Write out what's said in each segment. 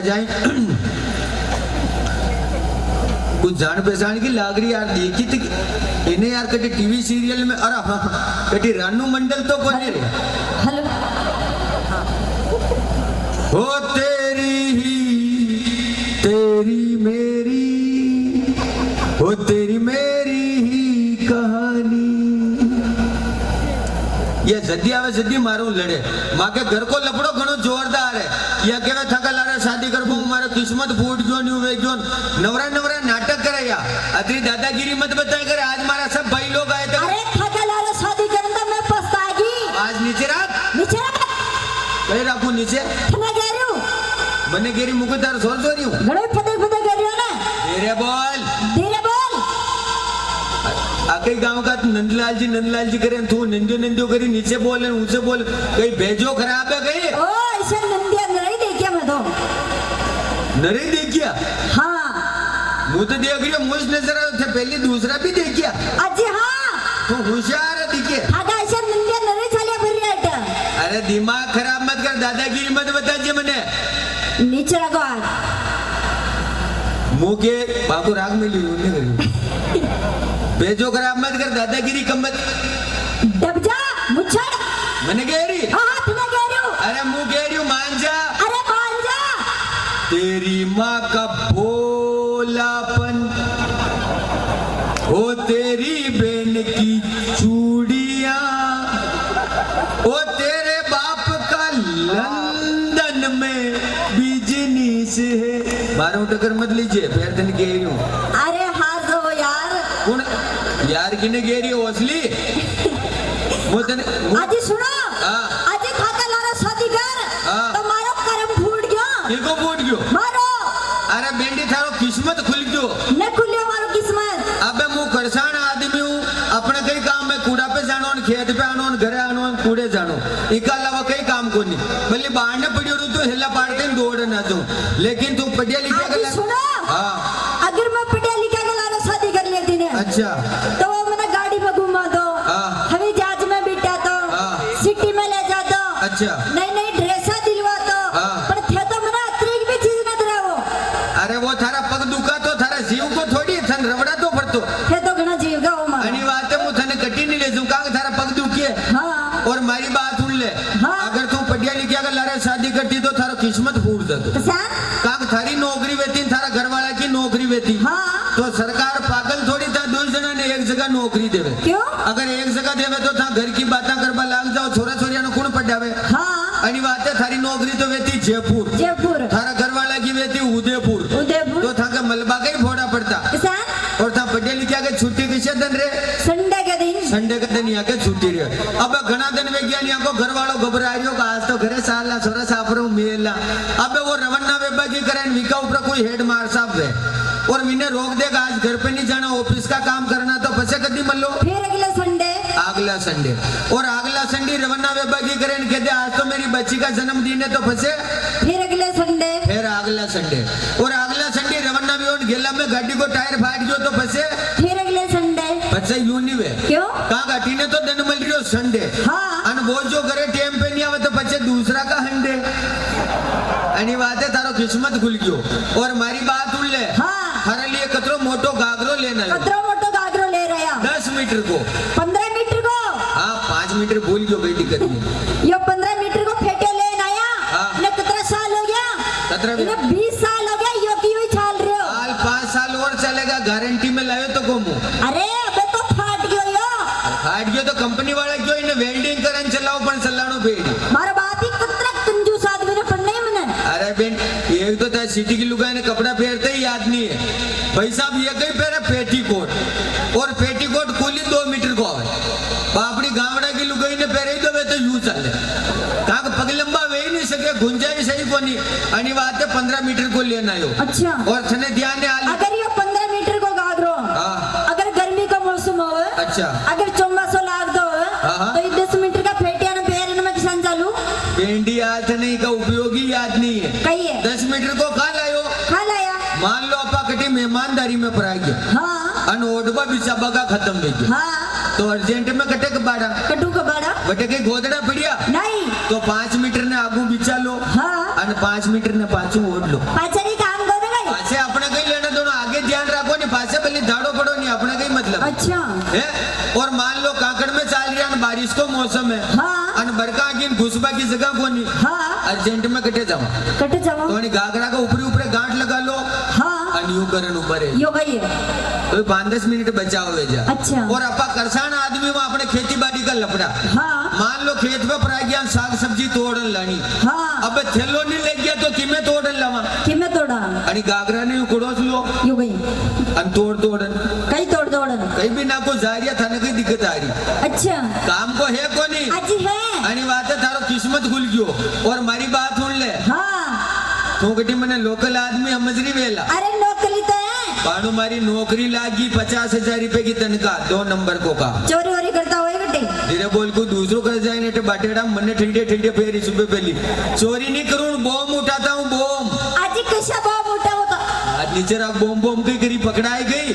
जाए। कुछ जान पहचान की लाग रही यार देखी थी इन्हें यार कटी टीवी सीरियल में अरे हाँ कटी रानू मंडल तो रे। हेलो। हो तेरी ही तेरी मेरी हो तेरी मेरी ही कहानी। ये जदी आवे जदी मारू लड़े। माँ के घर को लपड़ो घणो जोरदार है। या केवे थका लारे शादी कर पाऊँ मारो किस्मत फूट गयो न्यू वे गयो नवरा नवरा नाटक करे या अतरी दादागिरी मत बताए करे आज मारा सब भाई लोग आए थे। अरे थका लालो शादी करने तो मैं पछताएगी। आज नीचे रात नीचे रख। कहीं राखू नीचे। मैं कह रही हूँ। बने गेरी हूँ। फटे फटे कह रही हो ना। बोल। धीरे बोल। आकई गाँव का नंदलाल जी नंदलाल जी करे तू करी नीचे बोल ऊँचे बोल। कहीं भेजो खराब है कहीं। ओ ऐसे नंदिया नहीं देखिए मैं तो। नरे देखिया? हाँ। मुँह तो देख रही मुझ नज़र आयो थे पहले दूसरा भी देखिया। अजी हाँ। तू होशियार है दिखे आगा ऐसे नंदिया नहीं चलिए फिर रेट अरे दिमाग खराब मत कर दादागिरी मत बता जी मने नीचे रखो आग मुँह के बाको राग में ली उन्हें करी भेजो खराब मत कर दादागिरी कम मत। डब जा मुच्छड़ मैंने कह रही? हाँ हाथ में कह रही हूँ। अरे मुँह कह रही हूँ मान जा। अरे मान जा। तेरी माँ का भोलापन है मारो टक्कर मत लीजिए फिर दिन कह रही हूँ अरे हाथ दो यार। कौन यार किने कह रही हो असली? वो तने वो- अजी सुनो। हाँ। अजी खाता लारा शादी कर। हाँ। तो मारो करम फूट गयो। इनको फूट गयो? मारो। अरे बेंडी थारो किस्मत खुल गयो। न खुलियो मारो किस्मत। अबे मु करसान आदमी हूँ। अपने कई काम में कूड़ा पे जानो खेत पे आनो घरे आनो कूड़े जानो इका अलावा कई काम को नहीं भले बाहर ने पड़ी तू हिला पाड़ते हैं, दौड़ ना तू लेकिन तू पढ़िया लिखा कर सुना। हाँ। अगर मैं पढ़िया लिखा कर शादी कर लेती ने। अच्छा तो वो मैंने गाड़ी में घुमा दो हाँ। हमें जहाज़ में बिठा दो हाँ। सिटी में ले जा दो अच्छा नई नई ड्रेसा दिलवा दो हाँ। पर थे तो मैंने अतरीक भी चीज़ न दे वो अरे वो थारा पग दुखा तो थारा जीव को थोड़ी थन रवड़ा तो पड़तो थे तो घना जीव का वो मारो अनी बात है मु थने कटी नहीं ले जूं का थारा पग दुखी है हाँ और मारी बात सुन ले हाँ। अगर तू पढ़िया लिखिया कर लारे शादी करती तो थारा किस्मत फूट जातो तो सान काक थारी नौकरी वेती थारा घर वाला की नौकरी वेती हाँ तो सरकार पागल थोड़ी था दो जना ने एक जगह नौकरी देवे। क्यों? अगर एक जगह देवे तो था घर की बातें करवा लाग जाओ छोरा छोरिया ने कौन पढ़ावे हाँ। अनी बात है थारी नौकरी तो वेती जयपुर। जयपुर। थारा घर वाला की वेती उदयपुर। उदयपुर। तो था के मलबा का ही फोड़ा पड़ता। और था पढ़े लिखा के छुट्टी किसे दिन रे? संडे के दिन। संडे के दिन यहाँ के छुट्टी रहे अब घना दिन वैज्ञानिक को घर वालों घबरा रही हो आज तो घरे साला छोरा साफ़ रहा मेला। अब वो रवन्ना वेबा की करें विका ऊपर कोई हेड मार साहब है और मैंने रोक देगा आज घर पे नहीं जाना ऑफ़िस का काम करना। मान लो फिर अगला संडे। अगला संडे। और अगला संडे रवना बेबा की करें कहते आज तो मेरी बच्ची का जन्मदिन है तो फंसे। फिर अगला संडे। फिर अगला संडे। और अगला संडे रवना भी और गेला में गाड़ी को टायर फाट गयो तो फंसे। फिर अगले संडे। फंसे यूँ नहीं हुए। क्यों? कहा गाड़ी ने तो दिन मिल रही हो संडे। हाँ। अन वो जो करे टाइम पे नहीं आवे तो बच्चे दूसरा का हंडे। अनिवार्य है तारो किस्मत खुल गयो। और मारी बात सिटी की लुगाई ने कपड़ा पहनते ही याद नहीं है। भाई साहब ये कहीं पहने पेटी कोट और पेटी कोट कुली दो मीटर को आवे बापड़ी गावड़ा की लुगाई ने पहरे ही तो वे तो यूँ चले। कहा पग लंबा वे ही नहीं सके गुंजाइश सही को नहीं अनि बात है पंद्रह मीटर को लेना यो। अच्छा। और थने ध्यान ने आली अगर ये पंद्रह मीटर को गागरो हाँ। अगर गर्मी का मौसम हो अच्छा। अगर चौमासो लाग दो हाँ, हाँ। तो ये दस मीटर का फेटिया ने पैर में किसान चालू। पेंडी नहीं का उपयोगी याद नहीं है। कही है दस मीटर को मान लो अपा कटी मेहमानदारी में पड़ा गया हाँ। ओडबा बिचा बगा खत्म हो गया। हाँ। तो अर्जेंट में कटे कबाड़ा कटू कबाड़ा बटे के गोदड़ा पड़िया? नहीं। तो पाँच मीटर ने आगू बिचा लो। हाँ। पाँच मीटर ने पाछू ओढ़ लो। पाचरी काम करो भाई पाछे अपने कहीं लेना दोनों आगे ध्यान रखो नहीं पाछे पहले धाड़ो पड़ो नहीं अपने कहीं मतलब। अच्छा। है? और मान लो काकड़ में चाल रहा बारिश को मौसम है। हाँ। बरका की घुसबा की जगह को नहीं। हाँ। अर्जेंट में कटे जाओ। कटे जाओ। तो गागरा का ऊपरी ऊपर गांठ लगा लो। હા અને યુ કરન ઉપર है યો ગઈ तो पाँच दस मिनट बचाओ वे जा अच्छा। और अपा करसान आदमी में अपने खेती बाड़ी का लपड़ा હા मान लो खेत में परा गया साग सब्जी तोड़न लानी હા अब थैलो नहीं लग गया तो किमे तोड़न लावा કિમે તોડા आणि घाघरा ने उकड़ोस लो યો ગઈ आणि तोड़ तोड़न કઈ तोड़ तोड़न कहीं भी ना को जा रही था ना कहीं दिक्कत आ रही अच्छा काम को है कोनी आज है आणि વાત थारो किस्मत खुल गयो और मारी बात सुन ले हाँ तू कटी मने लोकल आदमी समझ रही वेला अरे नौकरी तो पाणु मारी नौकरी लागी पचास हज़ार रूपए की तनखा दो नंबर को का। चोरी वोरी करता होए गटे धीरे बोल को दूसरों कर जाए नेटे बाटेड़ा मने ठंडे ठंडे फेरी सुबह पहली। चोरी नहीं करूँ बॉम्ब उठाता हूँ बॉम्ब। आज किसा बहुत मोटा होता आज नीचे रख बॉम्ब बॉम्ब की करी पकड़ाई गई।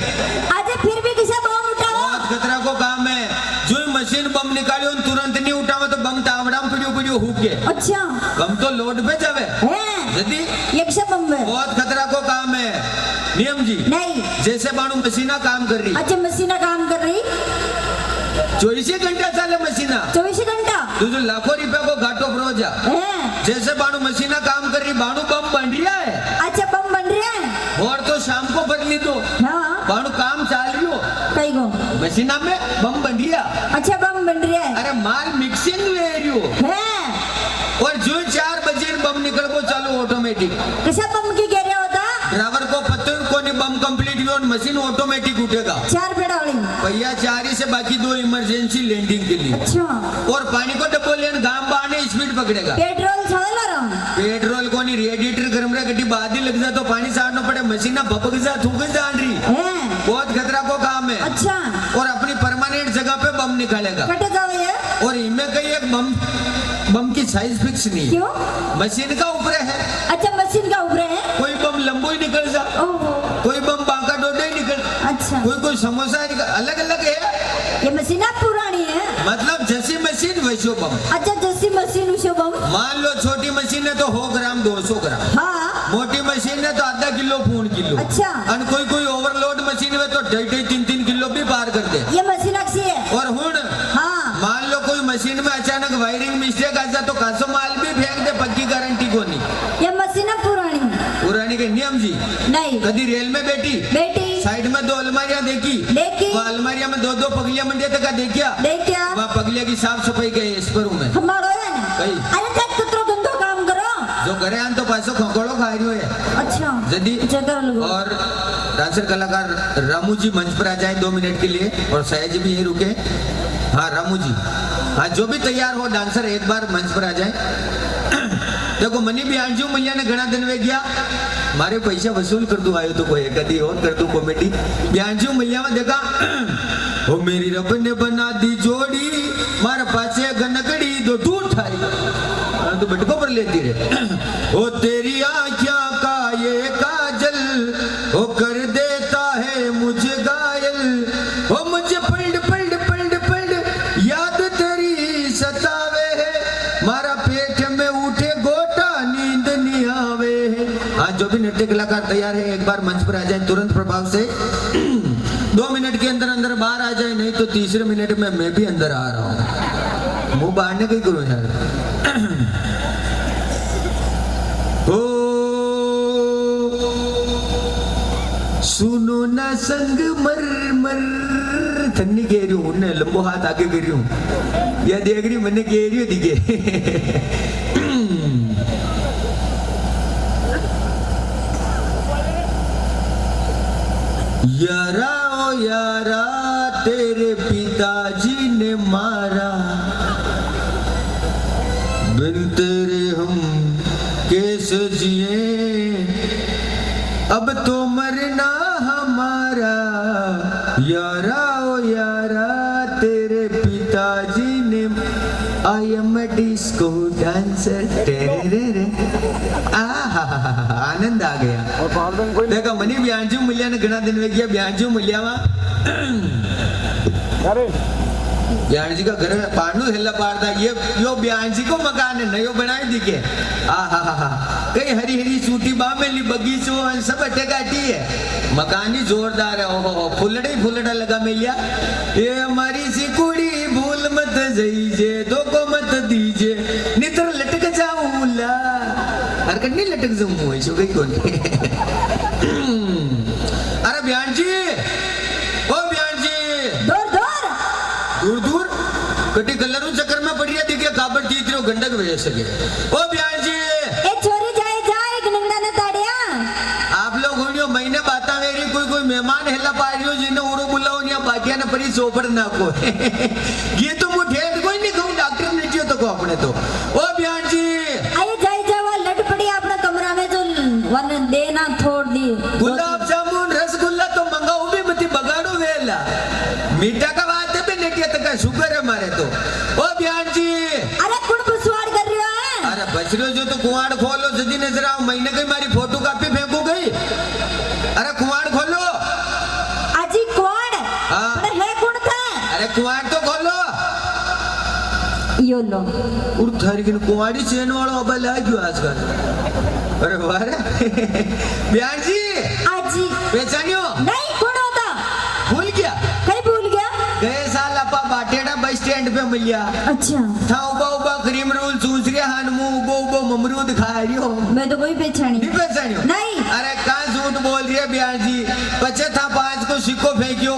आज फिर भी किसा मोटा हो बहुत खतरा को काम है। जो मशीन बम निकालियो तुरंत नहीं उठावा तो बम तावड़ा में पड़ियो पड़ियो हुक के। अच्छा। बम तो लोड पे जावे। है। यदि? एक से बम्बे बहुत खतरा को काम है। नियम जी। नहीं। जैसे बाणु मशीना काम कर रही। अच्छा मशीना काम कर रही? चौबीस घंटा चाले मशीना चौबीस घंटा? तो जो लाखों रुपए को घाटो प्रोजा है। जैसे बाणु मशीना काम कर रही बाणु बम बन रहा है। अच्छा बम बन रहे हैं? और तो शाम को भर ली तो हाँ। बाणु काम चाल रही हो। कई मशीना में बम बन रहा अच्छा बम बन रहे हैं। अरे माल मिक्सिंग ले रही हो। और जो चार बजे बम निकल को चालू ऑटोमेटिक किसा बम और मशीन ऑटोमेटिक उठेगा। चार पेड़ा वाली भैया चार ही से बाकी दो इमरजेंसी लैंडिंग के लिए। अच्छा। और पानी को डब्बो लेन गाँव बाने स्पीड पकड़ेगा। पेट्रोल रहा पेट्रोल को नहीं रेडिएटर गर्म रहा गड्डी बाद लग जा तो पानी साड़ना पड़े मशीना भपक जा थूक जान रही बहुत खतरा को काम है। अच्छा। और अपनी परमानेंट जगह पे बम निकालेगा। और इनमें कहीं एक बम बम की साइज़ फिक्स नहीं। क्यों? मशीन का ऊपर है। अच्छा मशीन का ऊपर है। कोई बम लंबो ही निकल जा। कोई कोई समोसा ही अलग अलग है? ये मशीन आप पुरानी है। मतलब जैसी मशीन वैसो बम। अच्छा जैसी मशीन उसे बम। मान लो छोटी मशीन है तो हो ग्राम दो सौ ग्राम। हाँ। मोटी मशीन है तो आधा किलो पूर्ण किलो। अच्छा। और कोई कोई ओवरलोड मशीन है तो ढाई ढाई तीन तीन किलो भी पार कर दे। ये मशीन अच्छी है। और हूँ हाँ। मान लो कोई मशीन में अचानक वायरिंग मिस्टेक आ जाए तो कासो माल भी फेंक दे पक्की गारंटी को नहीं ये मशीन पुरानी। पुरानी के नियम जी। नहीं। कभी रेल में बैठी? दो अलमारियाँ देखी। देखी। वो अलमारिया में दो दो पगलियाँ मंडे तक देखिया। देख क्या वहाँ पगलिया की साफ़ सफ़ाई के इस पर हूँ मैं। हमारो है ना? कई। अरे तक कुतरो गंदो काम करो। जो करे आन तो पासो खकोड़ो खा रही है अच्छा। जदी और डांसर कलाकार रामू जी मंच पर आ जाए दो मिनट के लिए और सया जी भी यही रुके। हाँ रामू जी हाँ जो भी तैयार हो डांसर एक बार मंच पर आ जाए। देखो, मनी भी आंजू मैया ने घना दिन वे गया, मारे पैसा वसूल कर दू, आयो तो कोई कदी और कर दू कॉमेडी ब्यांजू मैया में देखा, ओ मेरी रब ने बना दी जोड़ी, मारे पाछे गनकड़ी दो दूर ठाई तो बटको पर लेती रे ओ तेरी आँखिया का ये काजल, ओ कर नृत्य तैयार है, एक बार मंच पर आ जाए तुरंत प्रभाव से। दो मिनट के अंदर अंदर बाहर आ जाए, नहीं तो तीसरे मिनट में मैं भी अंदर आ रहा हूँ। मुँह बाहर ने कहीं करूँ यार। सुनो ना संग मर मर। थन्नी कह रही हूँ लंबो हाथ आगे कर रही हूँ। या देख रही मैंने कह रही हूँ, दिखे। यारा ओ यारा, तेरे पिताजी ने मारा। बिन तेरे हम कैसे जिए, अब तो मरना हमारा। यारा ओ यारा, तेरे पिताजी ने आई एम डिस्को डांसर आनंद आ गया देखो मनी ब्यांजू मूल्या ने घना दिन में किया ब्यांजू मूल्या में ब्याण जी का घर है पांडु हेला पाड़ता ये यो ब्याण जी को मकान है नयो बनाई दिखे आ हा हा हा कई हरी हरी सूटी बामेली बगीचो और सब अटेकाटी है मकान ही जोरदार है ओहो फुलड़े फुलड़ा लगा मिलिया ये हमारी सी मत जाइजे दो को मत दीजे नितर लटक जाऊला अरे नहीं लटक जाऊँ ऐसो गई कौन अरे बयान जी ओ बयान जी। दूर दूर। दूर दूर। कटी कलरों चक्कर में पड़ी है देखिए काबर तीत रहो गंडक भेज के ओ बयान जी। एक छोरी जाए जाए गंडा न ताड़िया। आप लोग होनियो महीने बाता मेरी कोई कोई मेहमान हिला पा रही हो जिन्हों मटिया ना परी सोपर ना ये तो मुठे कोई नहीं कहूँ डॉक्टर ने जियो तो को अपने तो। ओ बयान जी। अरे जाई जावा लट पड़ी अपना कमरा में जो वन देना छोड़ दी। गुलाब जामुन रसगुल्ला तो मंगाऊ भी मती बगाड़ो वेला मीठा का बात भी नहीं तो किया तक शुगर है मारे तो। ओ बयान जी। अरे कुण बसवाड़ कर रहा है? अरे बछड़ो जो तो कुआड़ खोलो सजी नज़र आओ महीने के लेकिन कुमारी चेन वाला अब आ क्यों आजकल? अरे वाह बिहार जी। आज जी। पहचानियो? नहीं कौन होता? भूल गया। कहीं भूल गया? गए साल अपा बाटेड़ा बस स्टैंड पे मिल गया अच्छा। था उबा उबा क्रीम रोल चूस रहे हाँ, हन मु उबो उबो ममरू दिखा रही हो। मैं तो कोई पहचानी। नहीं पहचानियो? नहीं। अरे का झूठ बोल रही है बिहार जी। पचे था पाँच को सिक्को फेंकियो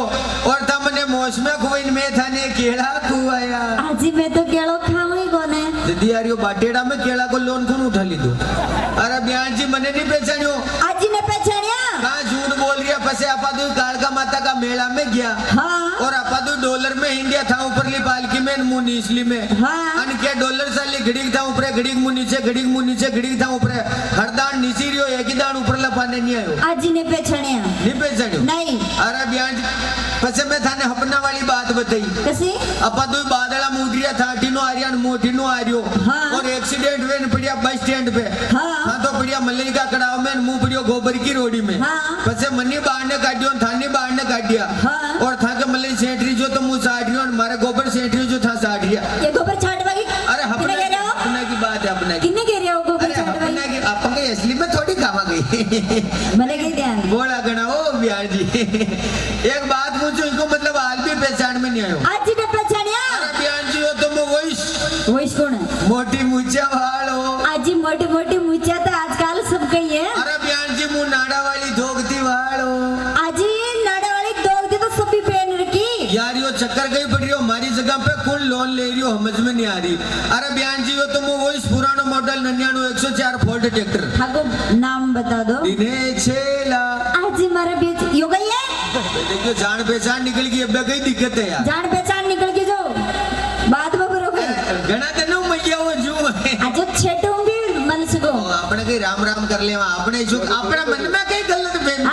और था मैंने मौसम को इनमें था ने केड़ा केड़ा को लोन कौन उठा ली तू अरे ब्याह जी मने नहीं पहचानियो આજી ने पहचानिया कहाँ झूठ बोल रही है पसे आपा तू कालका माता का मेला में गया हाँ और आपा तू डॉलर में इंडिया था ऊपरली पालकी में मुँह निचली में हाँ अन के डॉलर साली घड़ीक था ऊपर घड़ीक मुँह नीचे घड़ीक मुँह नीचे घड़ीक था ऊपर हर दान नीची रियो एक ही दान ऊपर लपाने नहीं आयो आजी ने पहचानिया नहीं पहचानियो नहीं अरे ब्याज पसे मैं थाने हपना वाली बात बताई कसी अपा तो बादला मुदरिया था टीनो आर्यन मोटीनो आर्यो का कड़ाव में मुँह पड़ियो गोबर की रोड़ी में। हाँ। पसे मनी बाहर ने काटियो थानी बाहर ने काटिया हाँ। और था के मले सेठरी जो तो मुँह साटियो और मारे गोबर सेठरी जो था साटिया ये गोबर अरे अपने अपने की बात है अपने किन्ने कह रहे हो गोबर की अपन के असली में थोड़ी कामा गई मने के ध्यान। बोला गणा ओ बिहार जी। एक बात पूछो इसको मतलब आज भी पहचान में नहीं आयो। आज भी पहचान यार बिहार जी तो कौन है? मोटी मुछिया जो समझ में नहीं आ रही। अरे बयान जी वो तो वो इस पुराना मॉडल नन्यानवे एक सौ चार फोर्ड ट्रैक्टर हाँ नाम बता दो। आज हमारा बीच यो गई है? देखियो जान पहचान निकल गई अब कई दिक्कत है यार। जान पहचान निकल गई जो। बाद में करोगे घना तो तेनो मैया हो जो आज छेटूँगी मन से को। अपने कई राम राम कर लेवा अपने जो अपना मन में कई गलत बेन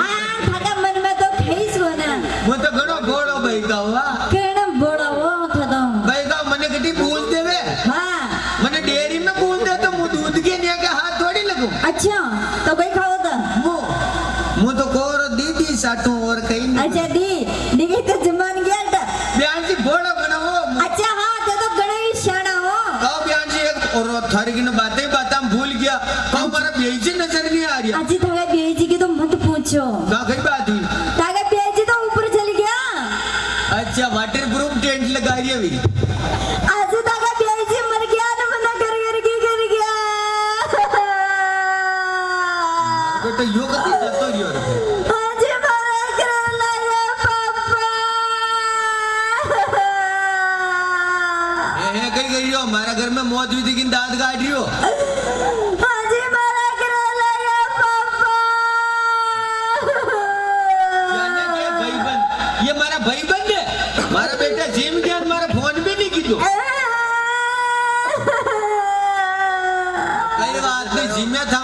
दी तो जमान गया था ब्यान जी भोळो घणो हो। अच्छा हाँ ते तो गणेश शाना हो। कहो ब्यान जी एक और थारी की बातें बातें भूल गया। कहो मारा बेइज्जती नज़र नहीं आ रही। दांत काट रही हो आज मारा कर लगा पापा यानी कि भाईबंद? ये मारा भाईबंद है? मारा बेटा जिम गया और मारा फ़ोन भी नहीं कीधो कई बात नहीं जिम में था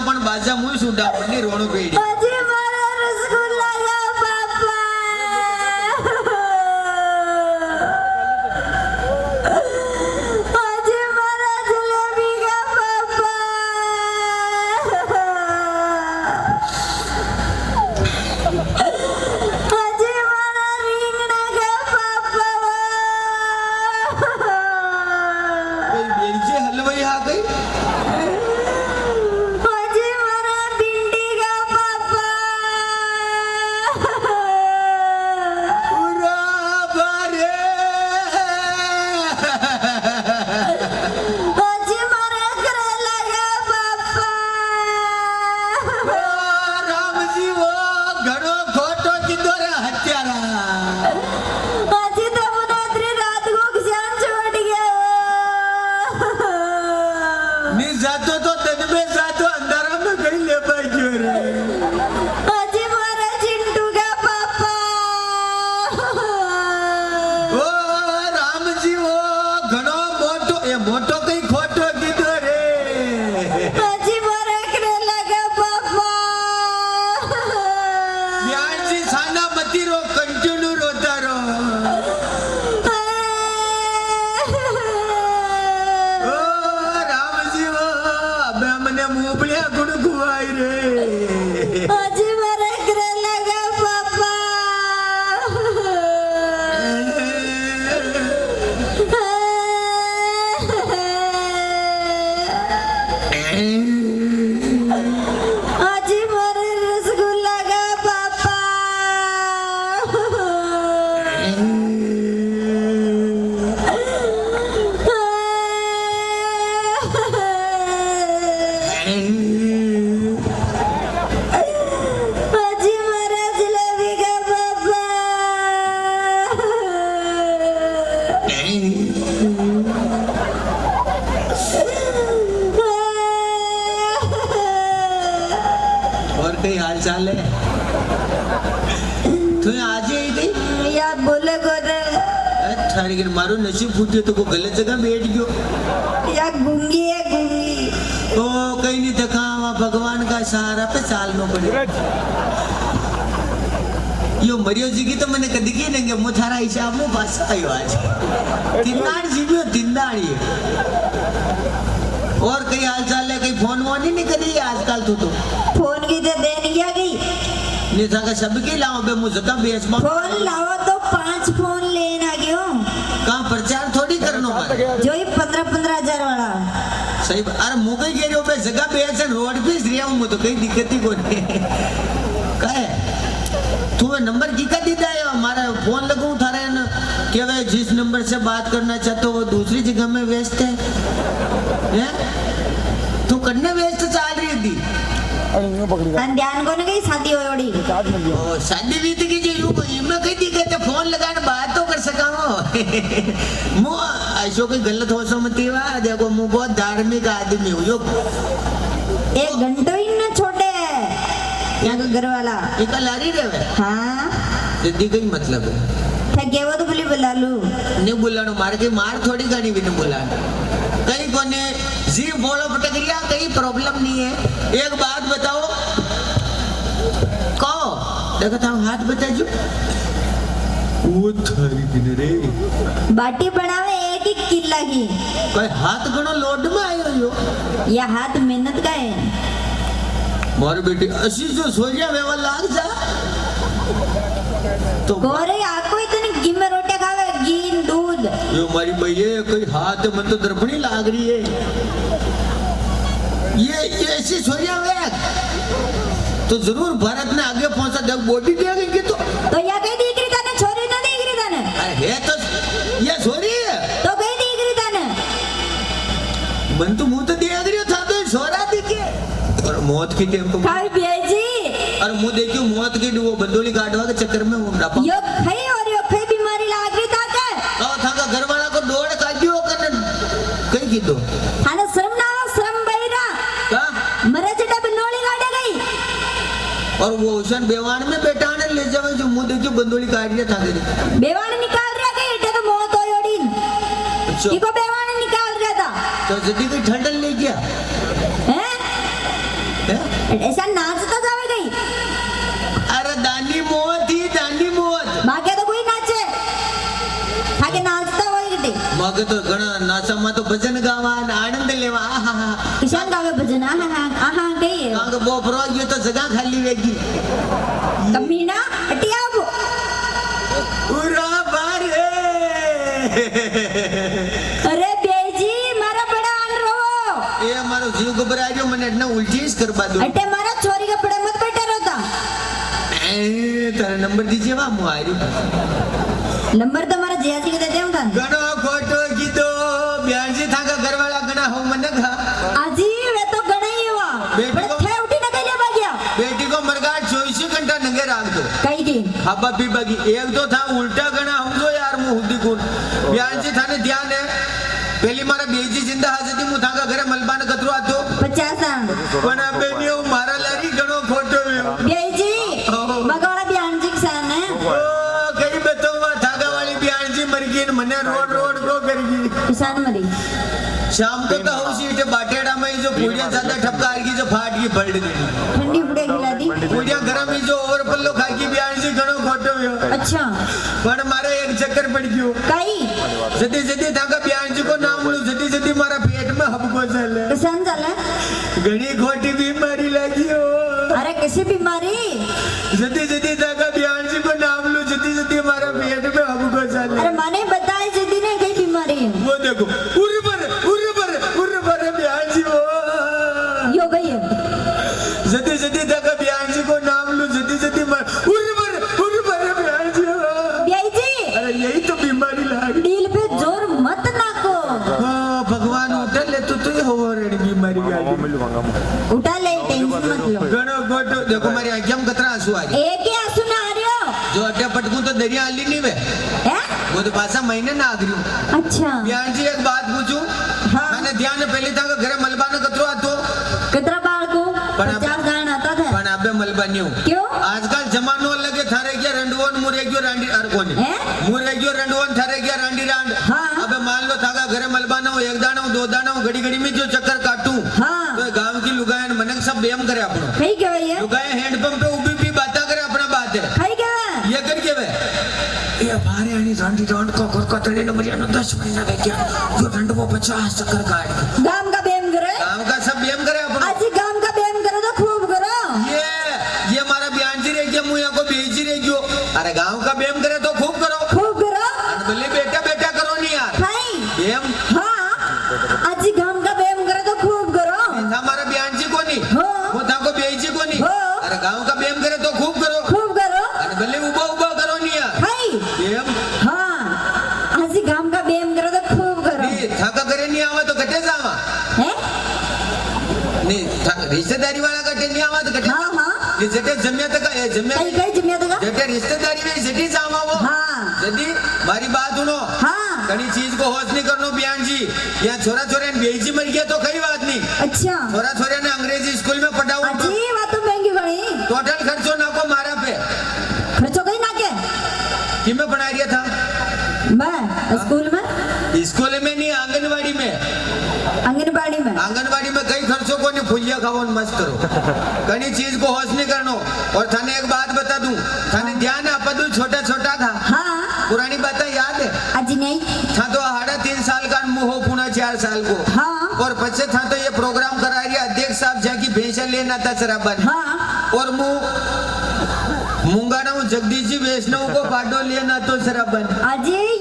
minha mulher, tudo que vai, né? Pode कई हाल चाल है? तू आज ही थी? या बोले गोरे थारी के मारो नसीब फूटे तो को गलत जगह बैठ गयो। या गुंगी है गुंगी। ओ कहीं नहीं देखा वहाँ भगवान का सहारा पे चाल नो पड़े। यो मरियो जी की तो मैंने कदी की नहीं मु थारा हिसाब मु पास आयो आज। अच्छा। दिनदार जी जीवियो दिनदारी और कई हाल चाल है कई फ़ोन वोन ही नहीं करी आजकल तू तो? फ़ोन लगी थे बेनिया की तो ने संग तो सबके लाओ बे मुझे तो बेच मा फ़ोन लाओ तो पाँच फ़ोन लेना क्यों? कहाँ प्रचार थोड़ी करनो पर जो ही 15 15000 वाला। सही अरे मुगई के जो बे जगह बेच रोड पे इस रिया मुझे तो कहीं दिक्कत ही कोई कहे तू नंबर की किका दिया है? हमारा फ़ोन लगू थारे न क्या वे जिस नंबर से बात करना चाहते हो वो दूसरी जगह में व्यस्त है। तू करने व्यस्त चाहे अणियो पकड़ी तन ध्यान कोन गई शादी होयोड़ी काट में गयो ओ शादी बीत तो की जे यू कोई में कह दी कहते फ़ोन लगान बात तो कर सकावो मु ऐसो कोई गलत हो समती वा देखो मु बहुत धार्मिक आदमी हूँ यो। एक घंटो ही ना छोड़े या घर वाला। इका लारी रेवे हाँ। तो दीदी कई मतलब है। बोली बोला लू नहीं बुलानो मार के मार थोड़ी गाड़ी भी नहीं बुलाना कहीं कोने जी बोलो पटकरिया कहीं प्रॉब्लम नहीं है. एक बात बताओ. कहो. देखो था हाथ बता जो वो थारी दिन रे। बाटी बनावे एक ही किला की कोई हाथ घणो लोड में आयो यो? या हाथ मेहनत का है? मारी बेटी असी जो सोरिया वेवा लाग जा। तो गोरे आपको इतने में रोटियाँ खावे घी दूध। यो मारी भैया कोई हाथ मन तो दर्पणी लाग रही है। ये ये ऐसी सोरिया वेग तो ज़रूर भारत ने आगे पहुँचा जब बॉडी दे गई तो। तो या कई दीकरी तने छोरी न दीकरी तने? अरे है तो ये सोरी है। तो कई दीकरी तने। मन तो मुँह तो दे गई था तो सोरा दिखे। और मौत की टेम को और मुँह देखियो मौत की वो बंदोली काटवा के चक्कर में वो डापा यो खाई और यो खाई बीमारी लाग रही ताके कहो था का घर वाला को दौड़ काटियो कने कहीं की दो आने श्रम ना हो श्रम बहिरा का मरे जटा बिनोली गाड़े गई ભૂષણ બેવાણ મે બેટા ને લઈ જાવ જો હું દેજો બંદોળી કાઢી રહ્યા થાકે બેવાણ નિકાલ રહ્યા કે એટલે તો મોં તો યોડી ઈકો બેવાણ નિકાલ રહ્યા તા તો જદી કોઈ ઠંડલ લઈ ગયા હે ऐसा नाचता जावे गई अरे दानी मोहत ही दानी मोहत बाकी तो कोई नाचे आगे नाचता હોય ગટે માગે તો ઘણા નાચામાં તો ભજન ગાવા આનંદ લેવા આહા કિશન ગઈ કાંગ બોપરો ગયો તો જગા ખાલી વેગી કમીના અટી આવો. ઉરા બારે. અરે બેજી મારા બડા આન રોવો એ મારો જીવ ગભરાઈ ગયો મને એટલે જ કરવા દો. અટે મારા છોરી બડે મત બેઠા રોતા એ તારા નંબર દીજે વા હું આર્યો નંબર તમારા મારા જીયાજી કે તા ઘણો કઈ પી બગી એક તો થા ઉલટા ગણા સમજો યાર હું હુદી કોણ બ્યાજી થાને ધ્યાન હે. પેલી મારા બેજી જિંદા હાજતી હું થાકા ઘરે મલબાને કતરો આતો પચાસા પણ આ બેની હું મારા લારી ગણો ફોટો વ્યો બેજી બગાડા બિયાનજી સાને. ઓ કઈ બેતો થાકા વાળી બ્યાજી મરગી ને મને રોડ રોડ કો કરી ગઈ. કિસાન મરી. शाम को तो उसी इटे बाटेड़ा में जो पूजा ज़्यादा ठपका आएगी जो फाट की पड़ दी ठंडी पुड़े खिला दी? पूजा गरम ही जो और पल्लो खा की बियान से घणो खोटो हो अच्छा। पण मारे एक चक्कर पड़ गयो। काई? जदी जदी धागा बियान जी को ना मिलो जदी जदी मारा पेट में हब को चले। कसन चले घणी खोटी बीमारी लगी हो। अरे कैसी बीमारी? जदी जदी देखो मारी आज्ञा में कतरा आँसू आ रही एक ही आँसू ना आ रहे जो अड्डा पटकू तो दरिया आली नहीं वे। वो तो पासा महीने ना आगरी अच्छा। ज्ञान जी एक बात पूछूँ? हाँ। मैंने ध्यान पहले था घर मलबा ने कतरो आतो। कतरा बाल को? पचास गान आता था। पण अबे मलबा नहीं क्यों? आजकल जमानो अलग है थारे क्या रंडवन मुरे क्यों रंडी अर कोनी। मुरे क्यों रंडवन थारे क्या रंडी रंड। हाँ। अबे मान लो थागा घर मलबा ना हो एक दाना हो दो दाना हो घड़ी घड़ी में जो चक्कर काटू। हाँ। तो गाँव की लुगाई मनक सब बेम करे अपनो। कही कहवे ये हैंडपंप पे भी बाता करे अपना बात है। क्या? ये कर के बे ये बारे आनी डांडी डांड को घर का तड़े नंबर यानो 10 महीना दे क्या जो वो 50 चक्कर काट गाँव का बेम करे? गाँव का सब बेम करे अपन। आज ही गाँव का बेम करे तो खूब करो। ये ये हमारा बयान जी रह गया मुया को बेची रह गयो अरे गाँव का बेम करे तो खूब करो खूब करो बोले बेटा बेटा करो नहीं यार खाई बेम हाँ आज ही गाँव का बेम करे तो खूब करो था हमारा बयान जी को नहीं हाँ। वो था को बेची को नहीं हाँ। अरे गाँव का बेम करे तो खूब करो खूब करो अरे भले उबा उबा करो नहीं यार खाई बेम हाँ आज ही गाँव का बेम करो तो खूब करो नहीं था का करे नहीं आवा तो कटे जावा है नहीं था- रिश्तेदारी वाला कटे नहीं आवा तो कटे हाँ हाँ ये जटे जम्या तक है जम्या कहीं कहीं जिम्मे तो जटे रिश्तेदारी में जटी जावा वो हाँ. जदी मारी बात सुनो हाँ. कड़ी चीज़ को होश नहीं करनो बयान जी यहाँ छोरा छोरा ने बेची मर गया तो कई बात नहीं. अच्छा. छोरा छोरा ने अंग्रेज़ी स्कूल में पढ़ा हुआ अजी बात तो महँगी गई. टोटल खर्चो ना को मारा पे. खर्चो कहीं ना के कि में पढ़ा रिया था? मैं स्कूल में? स्कूल में नहीं आंगनबाड़ी में आंगनवाड़ी में कई खर्चों को नहीं फुलिया खाओ मस्त करो। कहीं चीज़ को होश नहीं करनो। और थाने एक बात बता दूँ थाने ध्यान अपदू छोटा छोटा था? हाँ। पुरानी बातें याद है? अजी नहीं। था तो साढ़े तीन साल का मुँह हो पुना चार साल को। हाँ। और बच्चे था तो ये प्रोग्राम करा रही अध्यक्ष साहब जाकी भैंसा लेना था शराबन हाँ। और मुँह मुंगाना जगदीश जी वैष्णव को पाडो लेना तो शराबन अजी को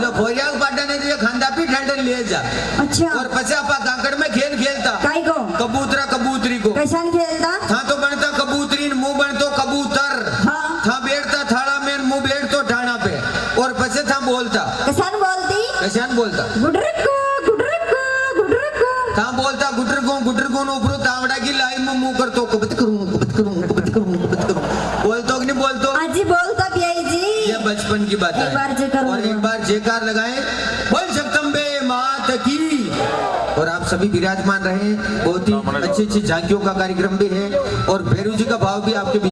जो भोरिया पाटा ने जो खांदा पी ठंडन ले जा। अच्छा। और पछे आपा कांकड़ में खेल खेलता। काई को कबूतरा कबूतरी को। कैसान खेलता? था तो बनता कबूतरी न मुँह बनतो कबूतर। हाँ। था बैठता थाड़ा में न मुँह बैठतो ठाणा पे। और पछे था बोलता। कैसान बोलती? कैसान बोलता? गुडरको गुडरको गुडरको। था बोलता गुटर को गुटर को ऊपर तावड़ा की लाई में मुँह करतो कबत करूँ कबत करूँ कबत करूँ। बचपन की बात एक है और एक बार जयकार लगाए। बोल जगदम्बे मात की। और आप सभी विराजमान रहे। बहुत ही अच्छी अच्छी झांकियों का कार्यक्रम भी है। और भैरू जी का भाव भी आपके बीच